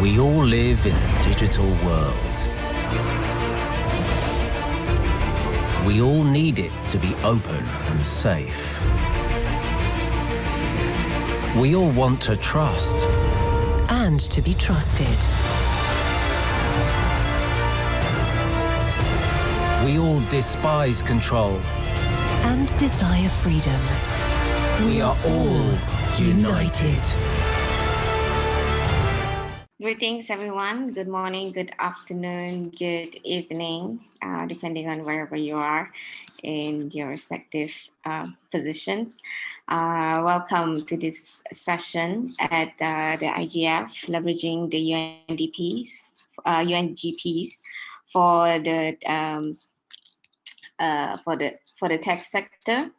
We all live in a digital world. We all need it to be open and safe. We all want to trust. And to be trusted. We all despise control. And desire freedom. We are all united. Greetings, everyone. Good morning, good afternoon, good evening, uh, depending on wherever you are in your respective uh, positions. Uh, welcome to this session at uh, the IGF, leveraging the UNDPs, UNGPs uh, for the um, uh, for the for the tech sector.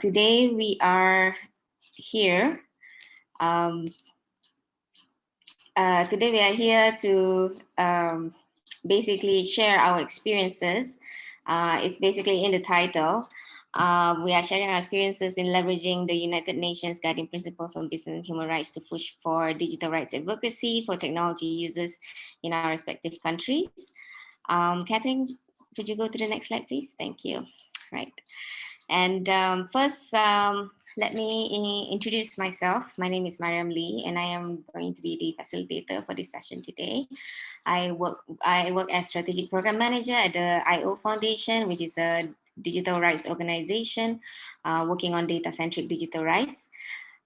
today we are here um, uh, today we are here to um, basically share our experiences. Uh, it's basically in the title. Uh, we are sharing our experiences in leveraging the United Nations Guiding Principles on Business and Human Rights to push for digital rights advocacy for technology users in our respective countries. Um, Catherine, could you go to the next slide, please? Thank you. Right. And um, first, um, let me introduce myself. My name is Mariam Lee, and I am going to be the facilitator for this session today. I work, I work as strategic program manager at the IO Foundation, which is a digital rights organization uh, working on data-centric digital rights.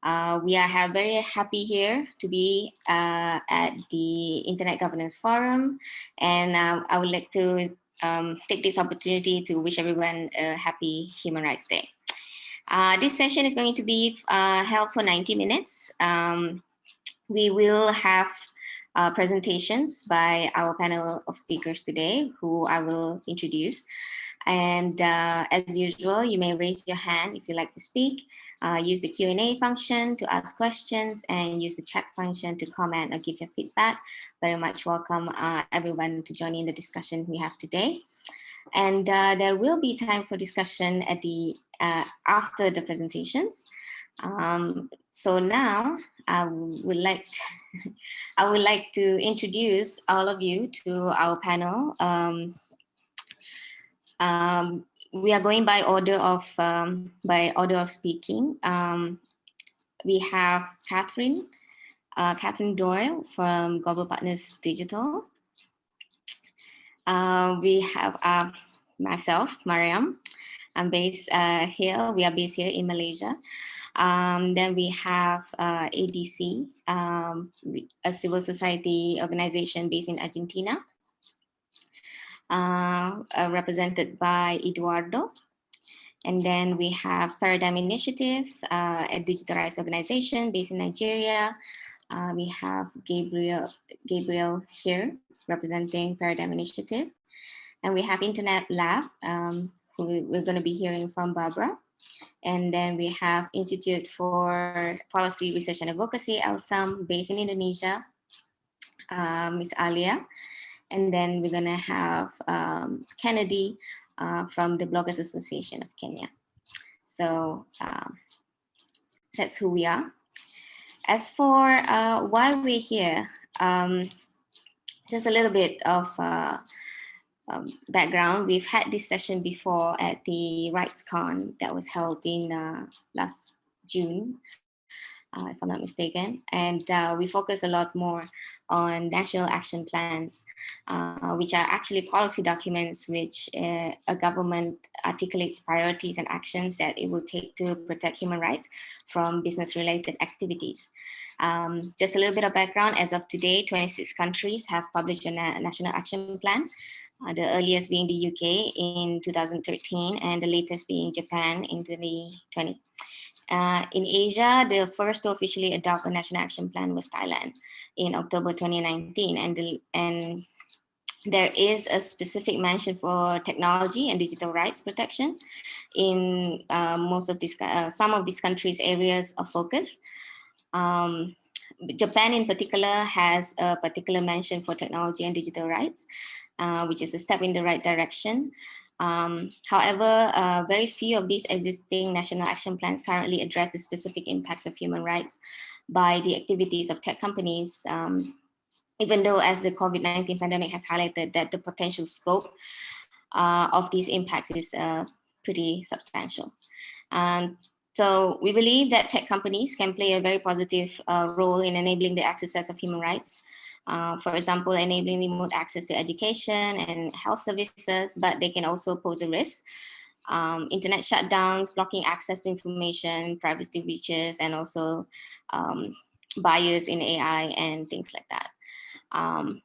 Uh, we are very happy here to be uh, at the Internet Governance Forum, and uh, I would like to um, take this opportunity to wish everyone a happy Human Rights Day. Uh, this session is going to be uh, held for 90 minutes. Um, we will have uh, presentations by our panel of speakers today, who I will introduce. And uh, as usual, you may raise your hand if you'd like to speak, uh, use the Q&A function to ask questions, and use the chat function to comment or give your feedback. Very much welcome uh, everyone to join in the discussion we have today. And there will be time for discussion at the uh, after the presentations. Um, so now I would like to, I would like to introduce all of you to our panel. Um, um, we are going by order of um, by order of speaking. Um, we have Catherine, uh, Catherine Doyle from Global Partners Digital. Uh, we have uh, myself, Mariam, I'm based uh, here. We are based here in Malaysia. Um, then we have uh, ADC, um, a civil society organization based in Argentina, uh, uh, represented by Eduardo. And then we have Paradigm Initiative, uh, a digital rights organization based in Nigeria. Uh, we have Gabriel, Gabriel here representing Paradigm Initiative. And we have Internet Lab, um, we're going to be hearing from Barbara. And then we have Institute for Policy Research and Advocacy, ELSAM, based in Indonesia, uh, Miss Alia. And then we're going to have um, Kennedy uh, from the Bloggers Association of Kenya. So um, that's who we are. As for uh, why we're here, um, just a little bit of uh, um, background, we've had this session before at the RightsCon that was held in uh, last June, uh, if I'm not mistaken. And uh, we focus a lot more on national action plans, uh, which are actually policy documents which uh, a government articulates priorities and actions that it will take to protect human rights from business related activities. Um, just a little bit of background, as of today, 26 countries have published a na national action plan uh, the earliest being the UK in 2013 and the latest being Japan in 2020. Uh, in Asia, the first to officially adopt a national action plan was Thailand in October 2019 and, and there is a specific mention for technology and digital rights protection in uh, most of these, uh, some of these countries' areas of focus. Um, Japan in particular has a particular mention for technology and digital rights. Uh, which is a step in the right direction. Um, however, uh, very few of these existing national action plans currently address the specific impacts of human rights by the activities of tech companies um, even though as the COVID-19 pandemic has highlighted that the potential scope uh, of these impacts is uh, pretty substantial. Um, so we believe that tech companies can play a very positive uh, role in enabling the exercise of human rights. Uh, for example, enabling remote access to education and health services, but they can also pose a risk. Um, internet shutdowns, blocking access to information, privacy breaches, and also um, bias in AI and things like that. Um,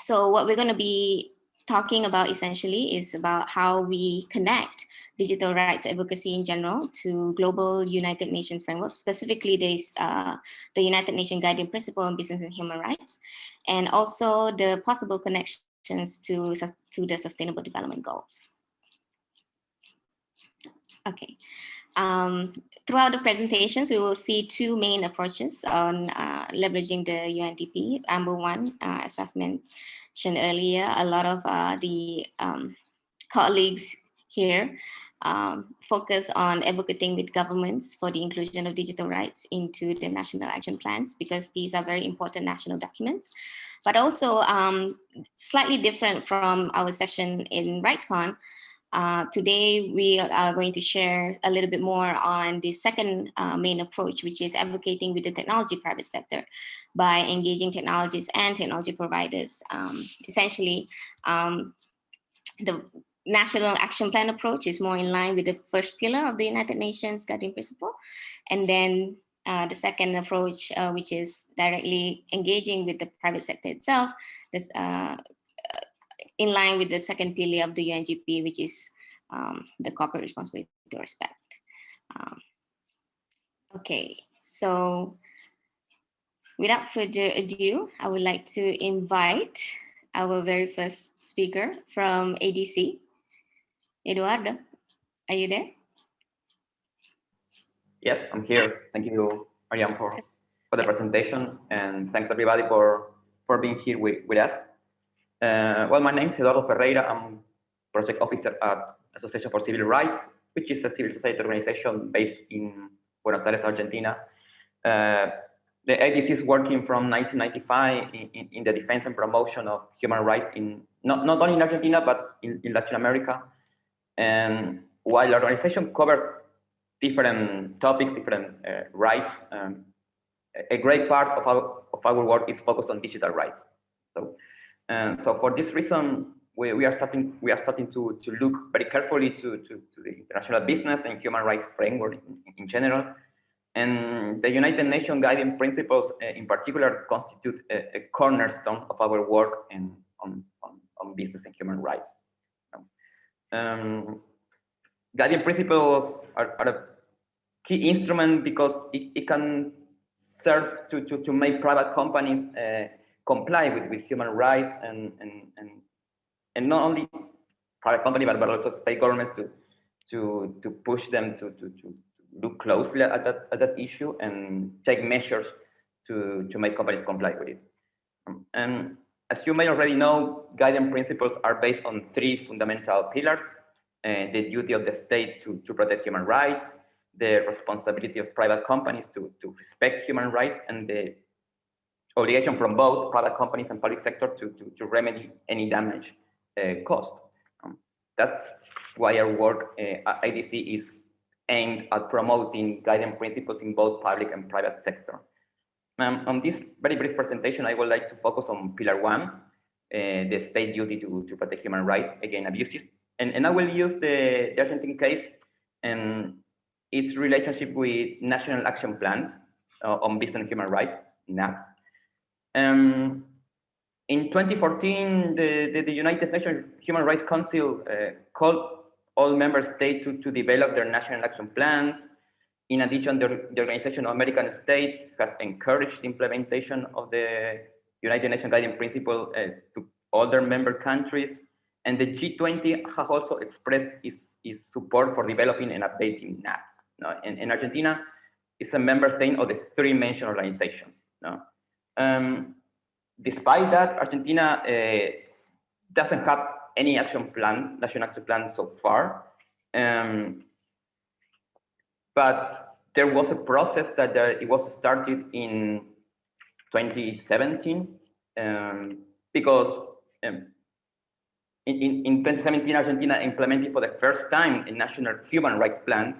so what we're going to be talking about essentially is about how we connect digital rights advocacy in general to global United Nations framework, specifically this, uh, the United Nations Guiding Principle on Business and Human Rights, and also the possible connections to, to the Sustainable Development Goals. Okay. Um, throughout the presentations, we will see two main approaches on uh, leveraging the UNDP. Number one, uh, as I've mentioned earlier, a lot of uh, the um, colleagues here um, focus on advocating with governments for the inclusion of digital rights into the national action plans because these are very important national documents. But also um, slightly different from our session in RightsCon, uh, today, we are going to share a little bit more on the second uh, main approach, which is advocating with the technology private sector by engaging technologists and technology providers. Um, essentially, um, the National Action Plan approach is more in line with the first pillar of the United Nations Guiding Principle. And then uh, the second approach, uh, which is directly engaging with the private sector itself, this, uh, in line with the second pillar of the UNGP, which is um, the corporate responsibility to respect. Um, okay, so without further ado, I would like to invite our very first speaker from ADC, Eduardo. Are you there? Yes, I'm here. Thank you, Mariam, for, for the presentation, and thanks everybody for, for being here with, with us. Uh, well, my name is Eduardo Ferreira. I'm project officer at Association for Civil Rights, which is a civil society organization based in Buenos Aires, Argentina. Uh, the ADC is working from 1995 in, in, in, the defense and promotion of human rights in not, not only in Argentina, but in, in Latin America. And while the organization covers different topics, different uh, rights, um, a great part of our, of our work is focused on digital rights. So and so for this reason, we, we are starting we are starting to, to look very carefully to, to, to the international business and human rights framework in, in general. And the United Nations guiding principles uh, in particular constitute a, a, cornerstone of our work in, on, on, on business and human rights. Um, guiding principles are, are, a key instrument because it, it can serve to, to, to make private companies uh, comply with, with human rights and, and, and, and not only private company, but, but also state governments to, to, to push them to, to, to look closely at that, at that issue and take measures to, to make companies comply with it. And as you may already know, guiding principles are based on three fundamental pillars, uh, the duty of the state to, to protect human rights, the responsibility of private companies to, to respect human rights, and the obligation from both private companies and public sector to, to, to remedy any damage uh, caused. That's why our work uh, at ADC is aimed at promoting guiding principles in both public and private sector. Um, on this very brief presentation, I would like to focus on pillar one, uh, the state duty to, to protect human rights against abuses. And, and I will use the, the Argentine case and its relationship with national action plans uh, on business and human rights, NAPS, um, in 2014, the, the, the, United Nations Human Rights Council uh, called all member states to, to develop their national action plans. In addition, the, the Organization of American States has encouraged implementation of the United Nations Guiding Principle uh, to other member countries. And the G20 has also expressed its, its support for developing and updating NAPS. No? And, and Argentina is a member state of the three mentioned organizations. No? Um, despite that, Argentina uh, doesn't have any action plan, national action plan so far. Um, but there was a process that uh, it was started in 2017 um, because um, in, in, in 2017, Argentina implemented for the first time a national human rights plan.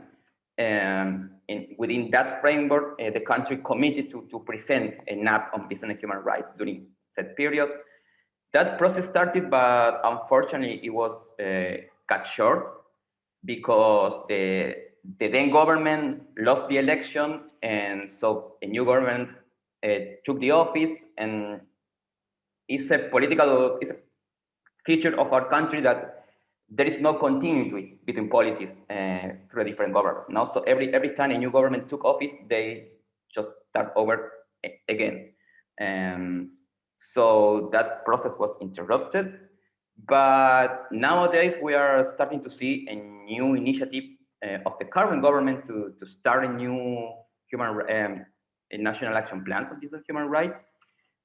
Um, in, within that framework, uh, the country committed to, to present a NAP on business and human rights during that period. That process started, but unfortunately, it was uh, cut short because the, the then government lost the election, and so a new government uh, took the office, and it's a political, it's a feature of our country that there is no continuity between policies uh, through different governments. Now, so every every time a new government took office, they just start over again. Um, so that process was interrupted. But nowadays, we are starting to see a new initiative uh, of the current government to, to start a new human um, a national action plans on these human rights.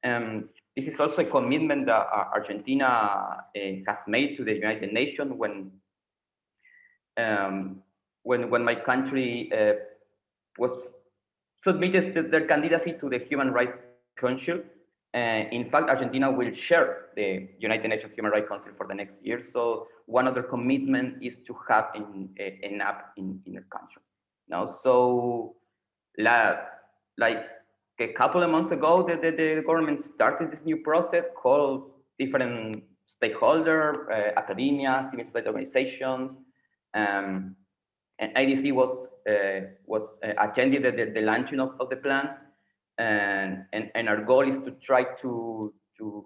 Um, this is also a commitment that uh, Argentina uh, has made to the United Nations when um, when when my country uh, was submitted their candidacy to the Human Rights Council. Uh, in fact, Argentina will share the United Nations Human Rights Council for the next year. So one of their commitment is to have an, a NAP in, in the country. Now, so la, like a couple of months ago, the, the, the government started this new process called different stakeholder, uh, academia, civil society organizations, um, and ADC was uh, was uh, attending the, the, the, launching of, of the plan, and, and and our goal is to try to to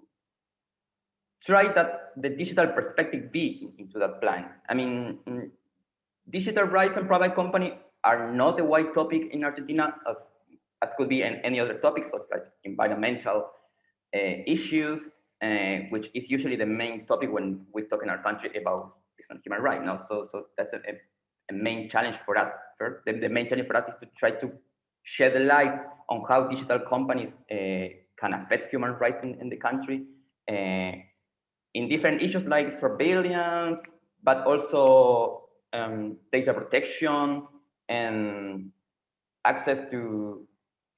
try that the digital perspective be into that plan. I mean, mm, digital rights and private company are not a white topic in Argentina as as could be in any other topics such as environmental uh, issues, uh, which is usually the main topic when we talk in our country about human rights. Now, so so that's a, a main challenge for us. First, the, the, main challenge for us is to try to shed a light on how digital companies uh, can affect human rights in, in the country uh, in different issues like surveillance, but also um, data protection and access to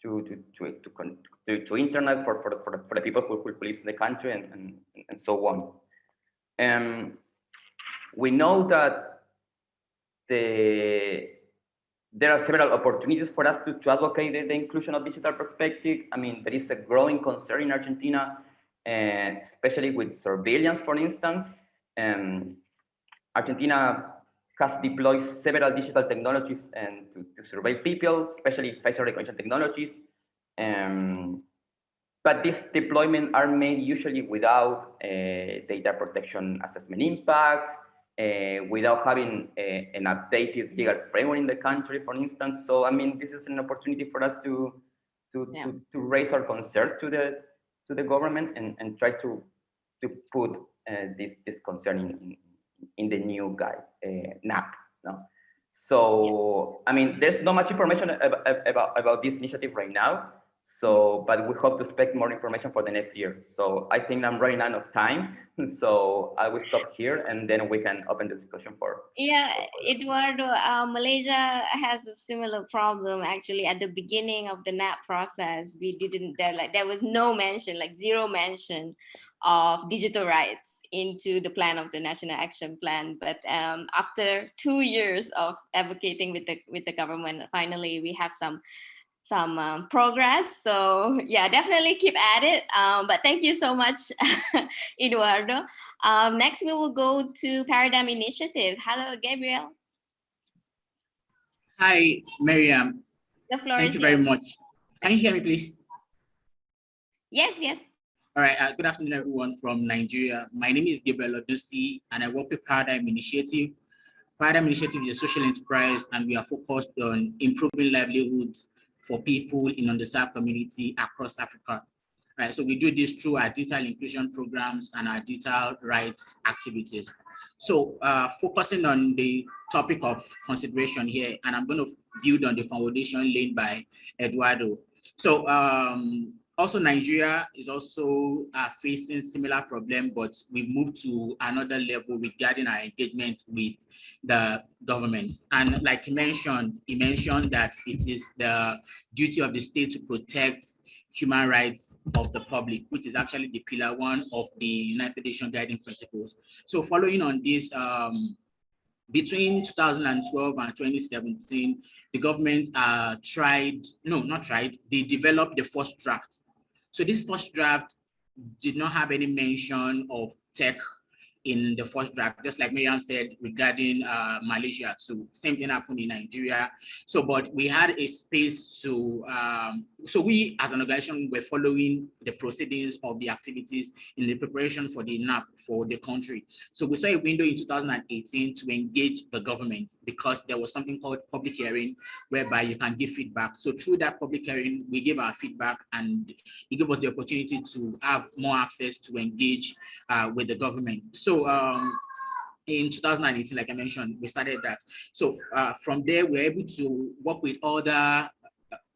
to to to to, to, to internet for for for the, for the people who, who live in the country and, and and so on. Um, we know that the there are several opportunities for us to, to advocate the, the, inclusion of digital perspective. I mean, there is a growing concern in Argentina, uh, especially with surveillance, for instance. Um, Argentina has deployed several digital technologies and to, to survey people, especially facial recognition technologies. Um, but these deployments are made usually without uh, data protection assessment impact, uh, without having a, an updated legal framework in the country, for instance. So, I mean, this is an opportunity for us to to, yeah. to, to, raise our concerns to the to the government and, and try to to put uh, this this concern in, in the new guide, uh, NAP. No? So, I mean, there's not much information about, about, about this initiative right now. So, but we hope to expect more information for the next year. So I think I'm running out of time. So I will stop here and then we can open the discussion for. Yeah, Eduardo, uh, Malaysia has a similar problem actually at the beginning of the NAP process. We didn't, there, like, there was no mention, like zero mention of digital rights into the plan of the national action plan but um, after two years of advocating with the with the government finally we have some some um, progress. So yeah definitely keep at it. Um, but thank you so much eduardo. Um, next we will go to paradigm initiative. Hello gabriel. Hi miriam. The floor thank you yours. very much. Can you hear me please? Yes yes. All right, uh, good afternoon, everyone from Nigeria. My name is Gabriel Odusi, and I work with Paradigm Initiative. Paradigm Initiative is a social enterprise, and we are focused on improving livelihoods for people in underserved community across Africa. Right, so we do this through our digital inclusion programs and our digital rights activities. So uh, focusing on the topic of consideration here, and I'm going to build on the foundation laid by Eduardo. So um, also, Nigeria is also uh, facing similar problem, but we've moved to another level regarding our engagement with the government. And like you mentioned, he mentioned that it is the duty of the state to protect human rights of the public, which is actually the pillar one of the United Nations Guiding Principles. So following on this, um, between 2012 and 2017, the government uh, tried, no, not tried, they developed the first draft. So this first draft did not have any mention of tech in the first draft, just like Miriam said regarding uh, Malaysia. So same thing happened in Nigeria. So, but we had a space to, um, so we as an organization were following the proceedings of the activities in the preparation for the NAP for the country. So we saw a window in 2018 to engage the government because there was something called public hearing whereby you can give feedback. So through that public hearing, we gave our feedback and it gave us the opportunity to have more access to engage uh, with the government. So um, in 2018, like I mentioned, we started that. So uh, from there, we're able to work with other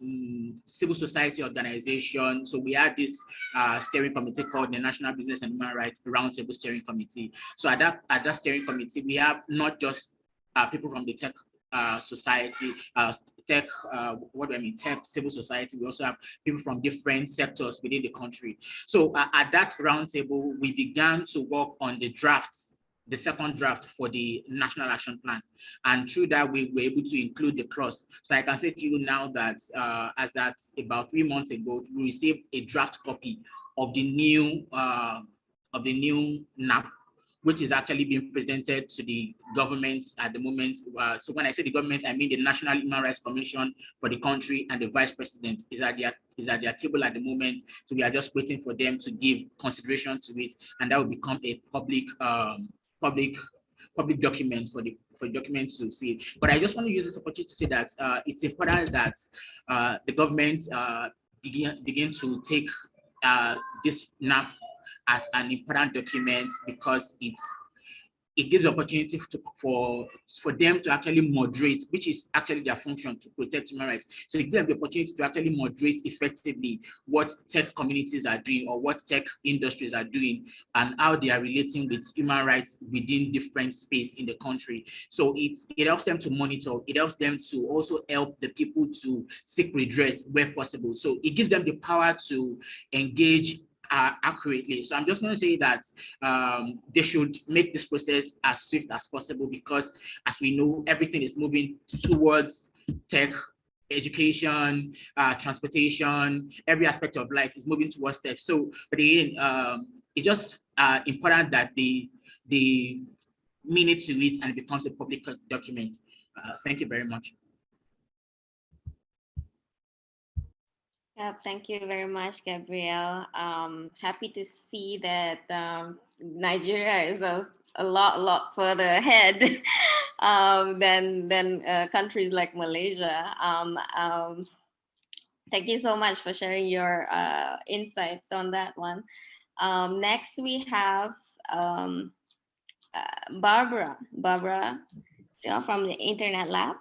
um, civil society organization. So we had this uh, steering committee called the National Business and Human Rights Roundtable Steering Committee. So at that, at that steering committee, we have not just uh, people from the tech uh, society, uh, tech, uh, what do I mean, tech, civil society. We also have people from different sectors within the country. So at that roundtable, we began to work on the drafts the second draft for the national action plan. And through that, we were able to include the clause. So I can say to you now that uh, as at about three months ago, we received a draft copy of the new uh, of the new NAP which is actually being presented to the government at the moment. Uh, so when I say the government, I mean the National Human Rights Commission for the country and the Vice President is at their is at their table at the moment. So we are just waiting for them to give consideration to it, and that will become a public um, public public document for the for documents to see. But I just want to use this opportunity to say that uh, it's important that uh, the government uh, begin begin to take uh, this NAP as an important document because it's it gives opportunity to, for for them to actually moderate, which is actually their function to protect human rights. So it gives them the opportunity to actually moderate effectively what tech communities are doing or what tech industries are doing and how they are relating with human rights within different space in the country. So it, it helps them to monitor, it helps them to also help the people to seek redress where possible. So it gives them the power to engage uh, accurately. So I'm just going to say that um, they should make this process as swift as possible because as we know, everything is moving towards tech, education, uh, transportation, every aspect of life is moving towards tech. So, but again, um, it's just uh, important that they mean it to it and it becomes a public document. Uh, thank you very much. Yeah, thank you very much, Gabriel. Um, happy to see that um, Nigeria is a, a lot, lot further ahead um, than than uh, countries like Malaysia. Um, um, thank you so much for sharing your uh, insights on that one. Um, next, we have uh, Barbara. Barbara, still from the Internet Lab.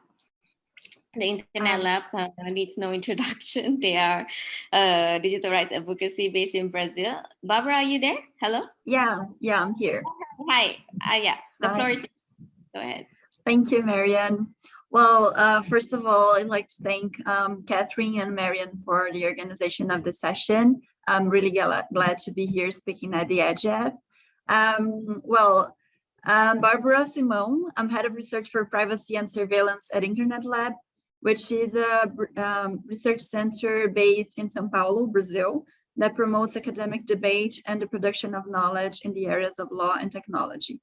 The Internet Um, Lab uh, needs no introduction. They are uh, digital rights advocacy based in Brazil. Barbara, are you there? Hello? Yeah, yeah, I'm here. Hi. Uh, yeah, the Hi. floor is Go ahead. Thank you, Marianne. Well, uh, first of all, I'd like to thank um, Catherine and Marianne for the organization of the session. I'm really glad, glad to be here speaking at the IGF. Um, well, um, Barbara Simão, I'm head of research for privacy and surveillance at Internet Lab, which is a um, research center based in São Paulo, Brazil, that promotes academic debate and the production of knowledge in the areas of law and technology.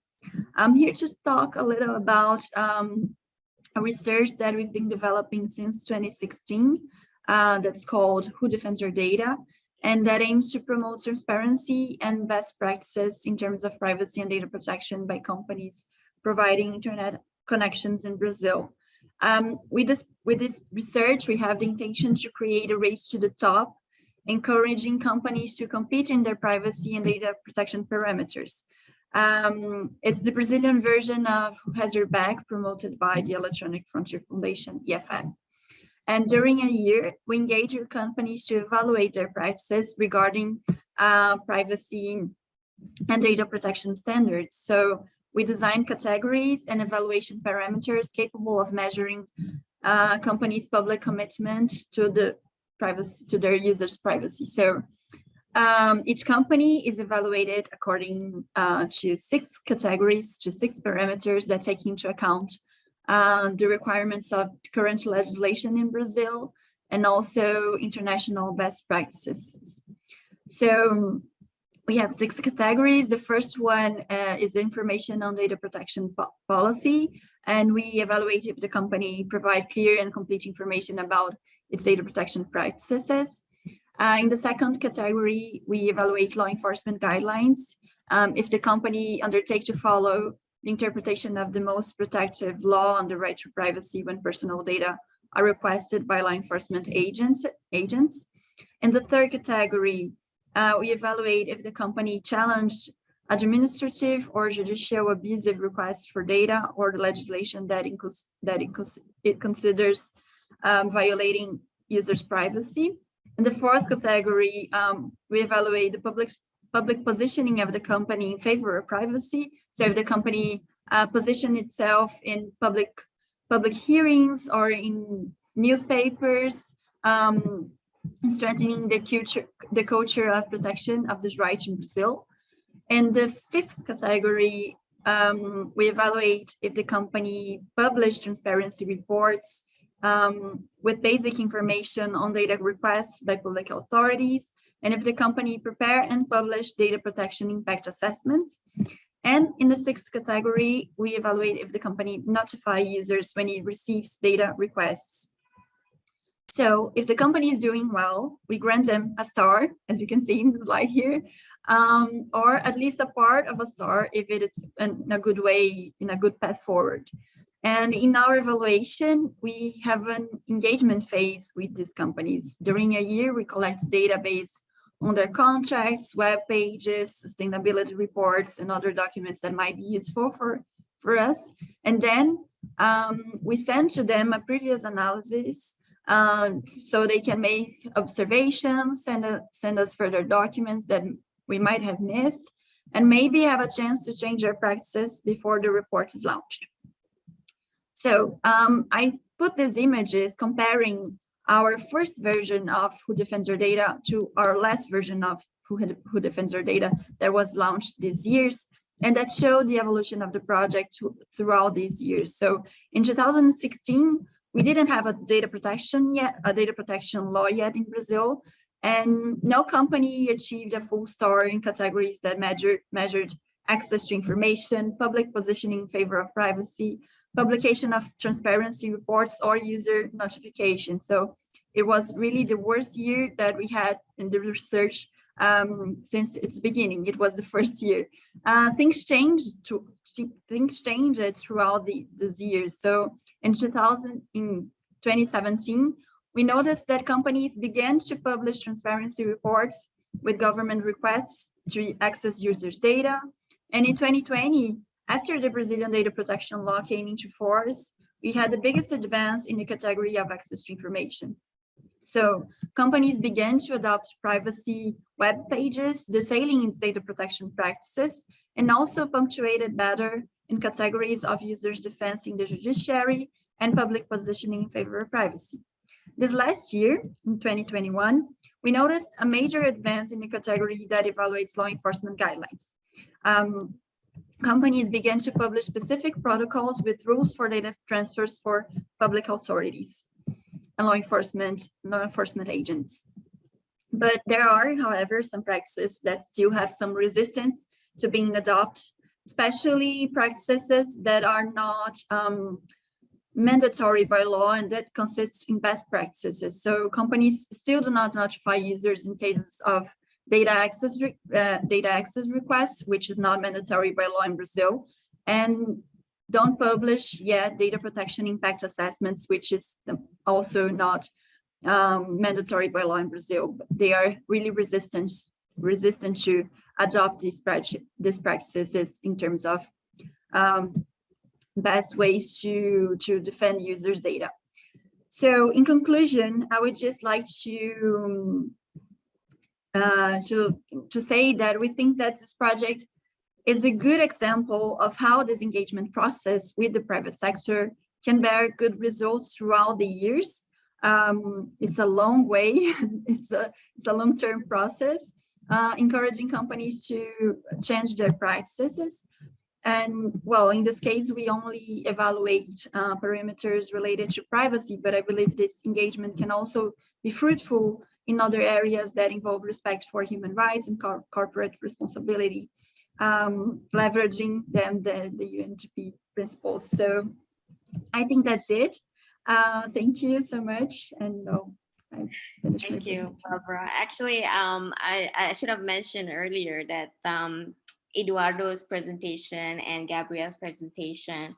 I'm here to talk a little about um, a research that we've been developing since 2016 uh, that's called Who Defends Your Data? And that aims to promote transparency and best practices in terms of privacy and data protection by companies providing internet connections in Brazil. Um, with, this, with this research, we have the intention to create a race to the top, encouraging companies to compete in their privacy and data protection parameters. Um, it's the Brazilian version of Who Has Your Back promoted by the Electronic Frontier Foundation, EFF. And during a year, we engage with companies to evaluate their practices regarding uh, privacy and data protection standards. So we design categories and evaluation parameters capable of measuring uh, companies' public commitment to the privacy to their users privacy so um, each company is evaluated according uh, to six categories to six parameters that take into account uh, the requirements of current legislation in Brazil and also international best practices. So we have six categories. The first one uh, is information on data protection po policy, and we evaluate if the company provide clear and complete information about its data protection practices. Uh, in the second category, we evaluate law enforcement guidelines. Um, if the company undertake to follow the interpretation of the most protective law on the right to privacy when personal data are requested by law enforcement agents. agents. In the third category, uh, we evaluate if the company challenged administrative or judicial abusive requests for data or the legislation that, includes that it considers um, violating users' privacy. In the fourth category, um, we evaluate the public public positioning of the company in favor of privacy. So if the company uh, position itself in public public hearings or in newspapers, um, strengthening the culture the culture of protection of this right in Brazil. In the fifth category, um, we evaluate if the company published transparency reports um, with basic information on data requests by public authorities, and if the company prepare and publish data protection impact assessments. And in the sixth category, we evaluate if the company notify users when it receives data requests. So if the company is doing well, we grant them a star, as you can see in the slide here, um, or at least a part of a star if it is in a good way, in a good path forward. And in our evaluation, we have an engagement phase with these companies. During a year, we collect database on their contracts, web pages, sustainability reports, and other documents that might be useful for, for us. And then um, we send to them a previous analysis um, so they can make observations, send, a, send us further documents that we might have missed, and maybe have a chance to change our practices before the report is launched. So um, I put these images comparing our first version of Who Defends Your Data to our last version of Who, Who Defends Your Data that was launched this years. And that showed the evolution of the project throughout these years. So in 2016, we didn't have a data protection yet, a data protection law yet in Brazil. And no company achieved a full star in categories that measured, measured access to information, public positioning in favor of privacy, publication of transparency reports or user notification. So it was really the worst year that we had in the research um, since its beginning. It was the first year. Uh, things changed to things changed throughout the these years. So in 2000, in 2017, we noticed that companies began to publish transparency reports with government requests to access users' data. And in 2020, after the Brazilian data protection law came into force, we had the biggest advance in the category of access to information. So companies began to adopt privacy web pages detailing its data protection practices and also punctuated better in categories of users defense in the judiciary and public positioning in favor of privacy. This last year, in 2021, we noticed a major advance in the category that evaluates law enforcement guidelines. Um, companies began to publish specific protocols with rules for data transfers for public authorities and law enforcement, law enforcement agents. But there are, however, some practices that still have some resistance to being adopted, especially practices that are not um, mandatory by law and that consists in best practices. So companies still do not notify users in cases of data access uh, data access requests, which is not mandatory by law in Brazil, and don't publish yet data protection impact assessments, which is also not um, mandatory by law in Brazil. They are really resistant resistant to adopt these, these practices in terms of um, best ways to, to defend users' data. So in conclusion, I would just like to uh, to, to say that we think that this project is a good example of how this engagement process with the private sector can bear good results throughout the years. Um, it's a long way. it's a it's a long-term process, uh, encouraging companies to change their practices. And well, in this case, we only evaluate uh, parameters related to privacy, but I believe this engagement can also be fruitful in other areas that involve respect for human rights and cor corporate responsibility, um, leveraging them the, the UNGP principles. So I think that's it. Uh, thank you so much. And oh, Thank you. Barbara. Actually, um, I, I should have mentioned earlier that um, Eduardo's presentation and Gabriel's presentation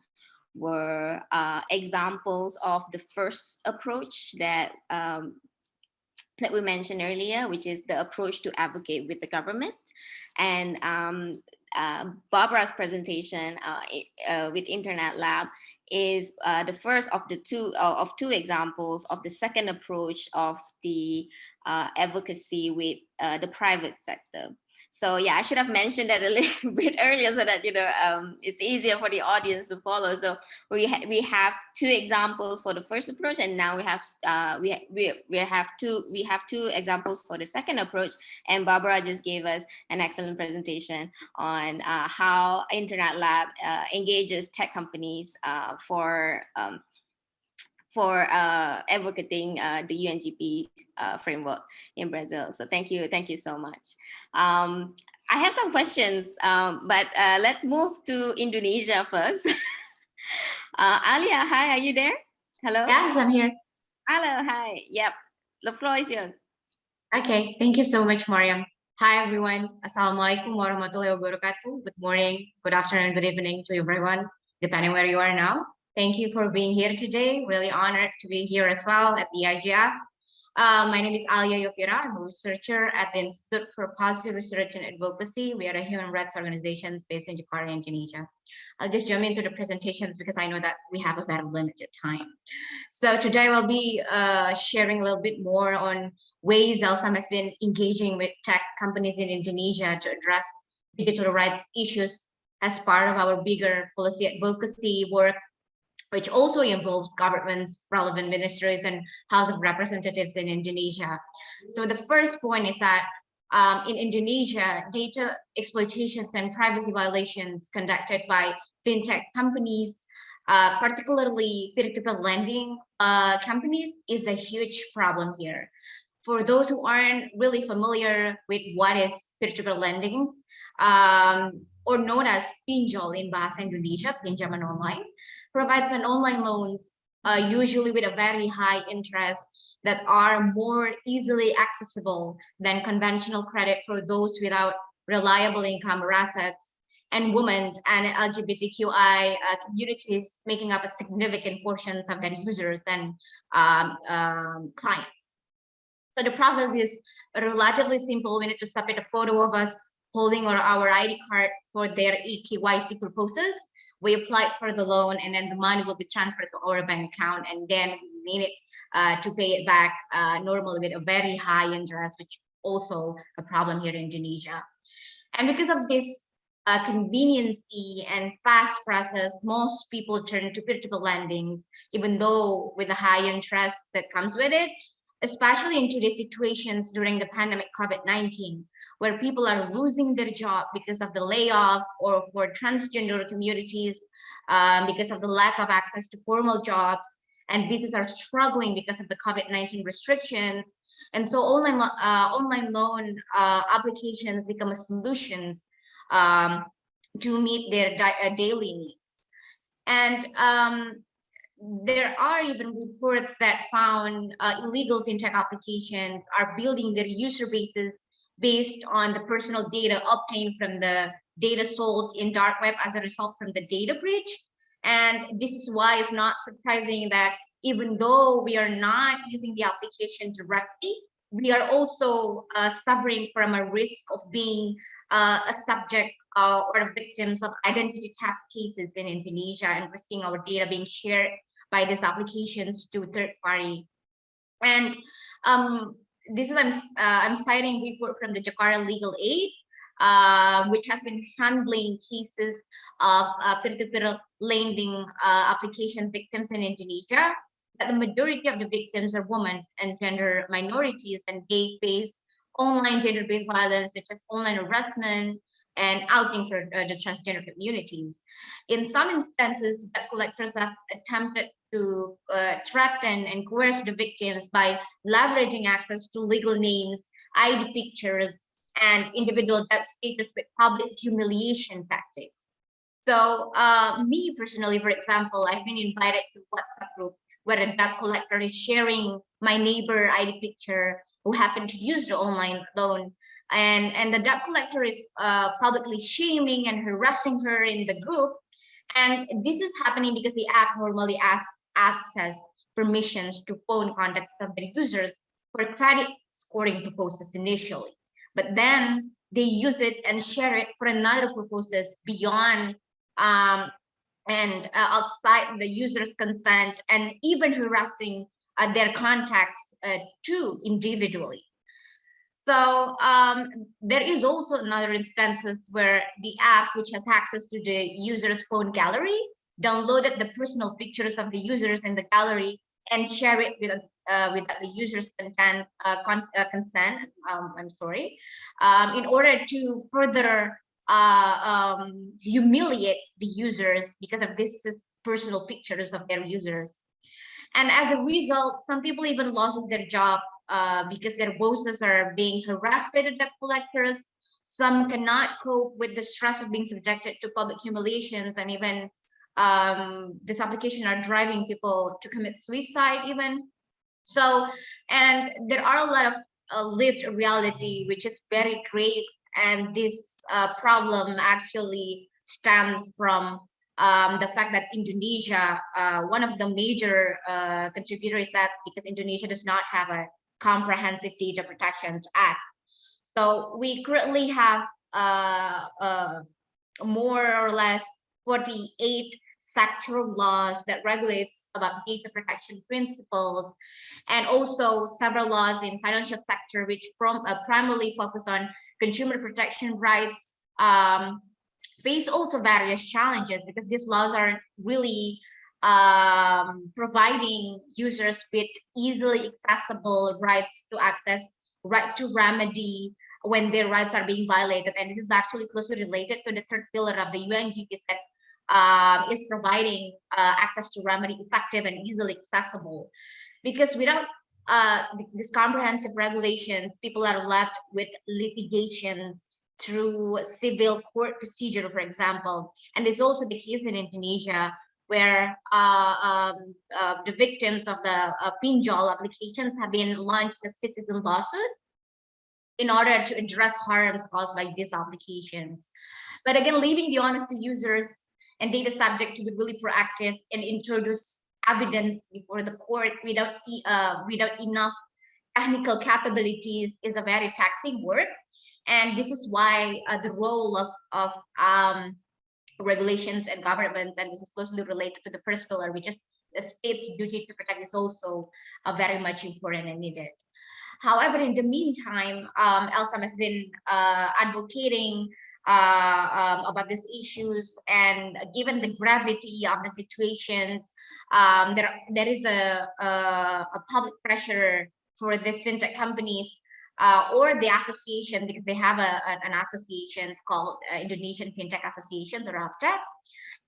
were uh, examples of the first approach that um, that we mentioned earlier, which is the approach to advocate with the government. And um, uh, Barbara's presentation uh, uh, with Internet Lab is uh, the first of the two uh, of two examples of the second approach of the uh, advocacy with uh, the private sector. So yeah, I should have mentioned that a little bit earlier so that you know um, it's easier for the audience to follow. So we ha we have two examples for the first approach, and now we have uh, we ha- we we have two we have two examples for the second approach. And Barbara just gave us an excellent presentation on uh, how Internet Lab uh, engages tech companies uh, for um, for uh, advocating uh, the UNGP uh, framework in Brazil. So thank you, thank you so much. Um, I have some questions, um, but uh, let's move to Indonesia first. uh, Alia, hi, are you there? Hello? Yes, I'm here. Hello, hi. Yep, the floor is yours. Okay, thank you so much, Mariam. Hi, everyone. Assalamualaikum warahmatullahi wabarakatuh. Good morning, good afternoon, good evening to everyone, depending where you are now. Thank you for being here today. Really honored to be here as well at the IGF. Uh, my name is Alia Yofira. I'm a researcher at the Institute for Policy Research and Advocacy. We are a human rights organization based in Jakarta, Indonesia. I'll just jump into the presentations because I know that we have a very limited time. So today we'll be uh, sharing a little bit more on ways Elsam has been engaging with tech companies in Indonesia to address digital rights issues as part of our bigger policy advocacy work, which also involves governments, relevant ministries, and House of Representatives in Indonesia. So the first point is that um, in Indonesia, data exploitations and privacy violations conducted by fintech companies, uh, particularly peer-to-peer lending uh, companies, is a huge problem here for those who aren't really familiar with what is peer-to-peer lendings, um, or known as pinjol in Bahasa Indonesia, pinjaman online, provides an online loans, uh, usually with a very high interest that are more easily accessible than conventional credit for those without reliable income or assets and women and LGBTQI uh, communities making up a significant portions of their users and um, um, clients. So the process is relatively simple. We need to submit a photo of us holding our, our ID card for their eKYC purposes. We apply for the loan and then the money will be transferred to our bank account and then we need it uh, to pay it back uh, normally with a very high interest, which also a problem here in Indonesia. And because of this uh, conveniency and fast process, most people turn to peer-to-peer lendings, even though with the high interest that comes with it, especially in today's situations during the pandemic COVID-19, where people are losing their job because of the layoff or for transgender communities um, because of the lack of access to formal jobs and businesses are struggling because of the COVID-19 restrictions. And so online, uh, online loan uh, applications become a solutions um, to meet their uh, daily needs. And um, there are even reports that found uh, illegal fintech applications are building their user bases based on the personal data obtained from the data sold in dark web as a result from the data breach. And this is why it's not surprising that even though we are not using the application directly, we are also uh, suffering from a risk of being uh, a subject uh, or victims of identity theft cases in Indonesia and risking our data being shared by these applications to third party. And um, this is I'm uh, I'm citing report from the Jakarta Legal Aid, uh, which has been handling cases of uh, peer-to-peer lending uh, application victims in Indonesia. that the majority of the victims are women and gender minorities and gay face online gender-based violence, such as online harassment and outing for uh, the transgender communities. In some instances, debt collectors have attempted to uh, threaten and coerce the victims by leveraging access to legal names, ID pictures, and individual debt status with public humiliation tactics. So uh, me personally, for example, I've been invited to WhatsApp group where a debt collector is sharing my neighbor ID picture who happened to use the online loan. And, and the debt collector is uh, publicly shaming and harassing her in the group. And this is happening because the app normally asks access permissions to phone contacts of the users for credit scoring purposes initially. But then they use it and share it for another purposes beyond um, and uh, outside the user's consent and even harassing uh, their contacts uh, too individually. So um, there is also another instances where the app, which has access to the user's phone gallery, downloaded the personal pictures of the users in the gallery and share it with uh, with the user's content uh, con uh, consent. Um, I'm sorry, um, in order to further uh, um, humiliate the users because of this is personal pictures of their users. And as a result, some people even loses their job uh, because their bosses are being harassed by the debt collectors. Some cannot cope with the stress of being subjected to public humiliations and even um, this application are driving people to commit suicide even. So, and there are a lot of uh, lived reality, which is very grave. And this uh, problem actually stems from um, the fact that Indonesia, uh, one of the major uh, contributors is that because Indonesia does not have a comprehensive data protection act. So we currently have uh, uh, more or less 48 sectoral laws that regulates about data protection principles and also several laws in financial sector which from uh, primarily focus on consumer protection rights um, face also various challenges because these laws are really um, providing users with easily accessible rights to access right to remedy when their rights are being violated. And this is actually closely related to the third pillar of the UNGPs that um, is providing uh, access to remedy effective and easily accessible. Because without uh, these comprehensive regulations, people are left with litigations through civil court procedure, for example. And there's also the case in Indonesia where uh, um, uh, the victims of the uh, pinjol applications have been launched a citizen lawsuit in order to address harms caused by these applications. But again, leaving the honest to users and data subject to be really proactive and introduce evidence before the court without uh, without enough technical capabilities is a very taxing work. And this is why uh, the role of, of um, regulations and governments, and this is closely related to the first pillar, which is the state's duty to protect is also uh, very much important and needed. However, in the meantime, um, ELSAM has been uh, advocating um, about these issues. And given the gravity of the situations, um, there, there is a, a, a, public pressure for these fintech companies uh, or the association because they have a, an association called uh, Indonesian Fintech Associations or AFTECH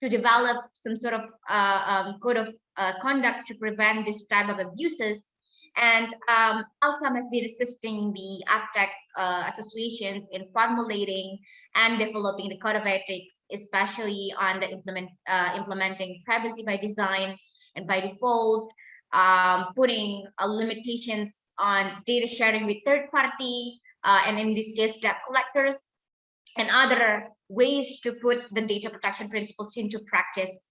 to develop some sort of uh, um, code of uh, conduct to prevent this type of abuses and um, ELSAM has been assisting the AFTECH uh, associations in formulating and developing the code of ethics, especially on the implement, uh, implementing privacy by design and by default, um, putting uh, limitations on data sharing with third party, uh, and in this case, debt collectors, and other ways to put the data protection principles into practice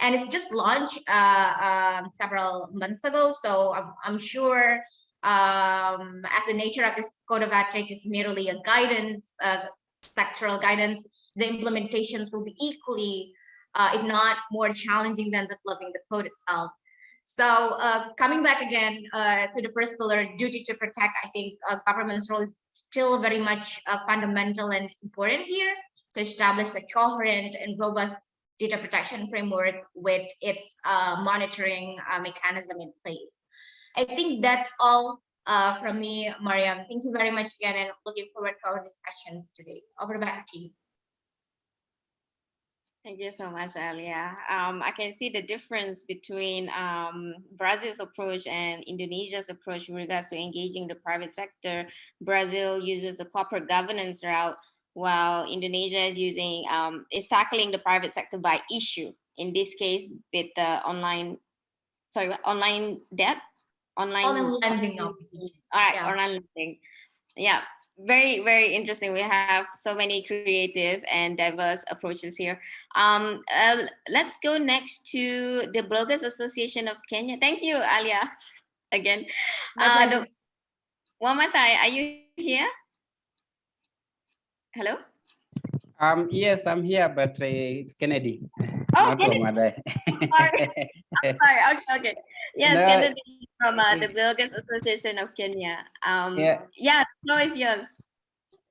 and it's just launched uh, um, several months ago. So I'm, I'm sure um, as the nature of this code of ethics is merely a guidance, uh, sectoral guidance, the implementations will be equally, uh, if not more challenging than developing the code itself. So uh, coming back again uh, to the first pillar, duty to protect, I think uh, government's role is still very much uh, fundamental and important here to establish a coherent and robust data protection framework with its uh, monitoring uh, mechanism in place. I think that's all uh, from me, Mariam. Thank you very much again and looking forward to our discussions today. Over back to you. Thank you so much, Alia. Um, I can see the difference between um, Brazil's approach and Indonesia's approach with regards to engaging the private sector. Brazil uses a corporate governance route, while Indonesia is using um, is tackling the private sector by issue. In this case, with the online, sorry, online debt, online, Online lending. All right, yeah. online lending. Yeah, very very interesting. We have so many creative and diverse approaches here. Um, uh, let's go next to the Bloggers Association of Kenya. Thank you, Alia, again. Uh, the, Wamatai, are you here? Hello. Um, yes, I'm here, but uh, it's Kennedy. Oh, not Kennedy. Sorry. I'm sorry. Okay, okay. Yes, No. Kennedy from uh, the Bloggers Association of Kenya. Um, Yeah. yeah, the floor is yours.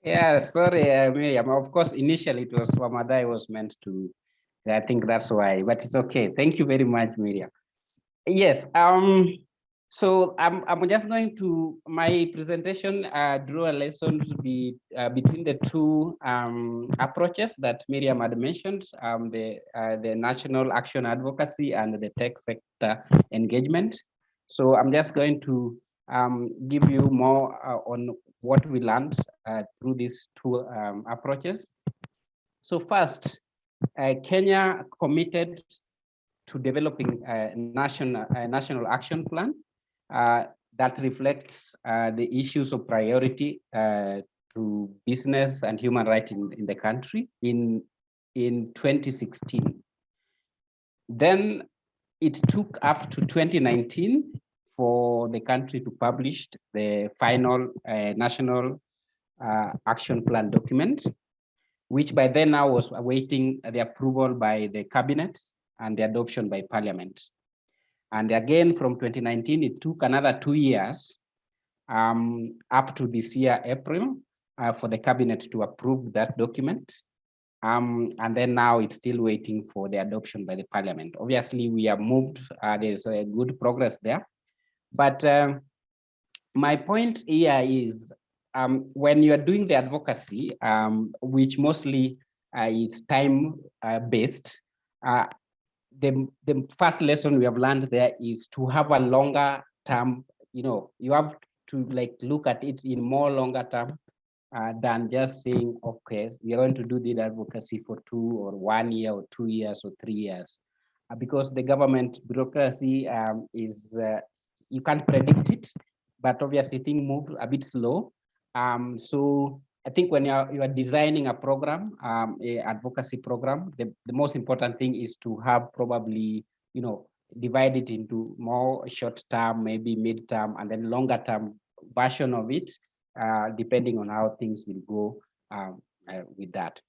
Yeah, sorry, uh, Miriam. Of course, initially it was Ramadai was meant to. I think that's why, but it's okay. Thank you very much, Miriam. Yes. Um. So I'm I'm just going to my presentation uh, draw a lesson to be uh, between the two um, approaches that Miriam had mentioned, um, the uh, the national action advocacy and the tech sector engagement. So I'm just going to um, give you more uh, on what we learned uh, through these two um, approaches. So first, uh, Kenya committed to developing a national, a national action plan that reflects uh, the issues of priority uh, to business and human rights in, in the country in, in 2016. Then it took up to 2019 for the country to publish the final uh, national uh, action plan document, which by then now was awaiting the approval by the cabinet and the adoption by parliament. And again, from 2019, it took another two years um, up to this year, April, uh, for the cabinet to approve that document. Um, and then now it's still waiting for the adoption by the parliament. Obviously, we have moved, uh, there's a good progress there. But um, my point here is um, when you are doing the advocacy, um, which mostly uh, is time uh, based, uh, the, the first lesson we have learned there is to have a longer term, you know, you have to like look at it in more longer term uh, than just saying, okay, we are going to do the advocacy for two or one year or two years or three years. Uh, because the government bureaucracy um, is, uh, you can't predict it, but obviously things move a bit slow. Um, so I think when you are, you are designing a program, um, a advocacy program, the, the most important thing is to have probably, you know, divide it into more short term, maybe mid term, and then longer term version of it, uh, depending on how things will go um, uh, with that.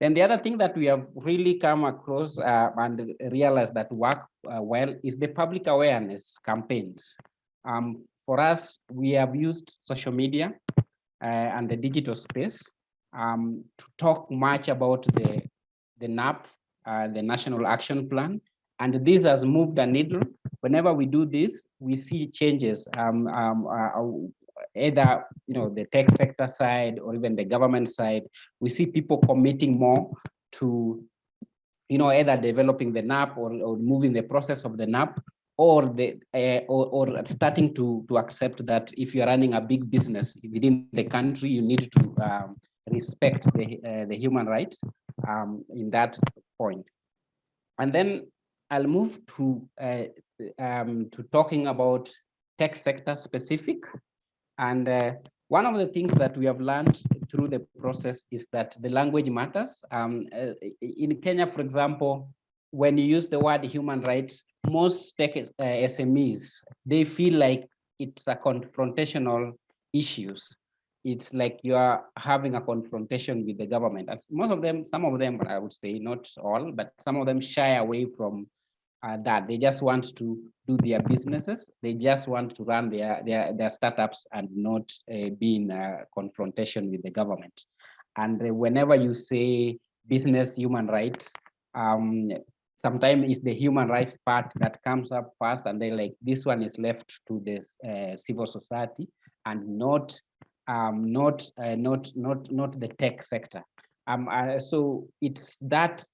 Then the other thing that we have really come across uh, and realized that work uh, well is the public awareness campaigns. Um, for us, we have used social media and the digital space um, to talk much about the, the NAP, uh, the National Action Plan. And this has moved a needle. Whenever we do this, we see changes, um, um, uh, either you know the tech sector side or even the government side. We see people committing more to you know, either developing the NAP or, or moving the process of the NAP or the uh, or, or starting to to accept that if you're running a big business within the country, you need to um, respect the uh, the human rights um, in that point. And then I'll move to uh, um, to talking about tech sector specific. And one of the things that we have learned through the process is that the language matters. Um, in Kenya, for example, when you use the word human rights, most tech uh, SMEs, they feel like it's a confrontational issues. It's like you are having a confrontation with the government. As most of them, some of them, I would say, not all, but some of them shy away from uh, that. They just want to do their businesses. They just want to run their their, their startups and not uh, be in a confrontation with the government. And uh, whenever you say business human rights, um, sometimes it's the human rights part that comes up first and then like this one is left to the uh, civil society and not um, not uh, not not not the tech sector. Um, uh, so it's that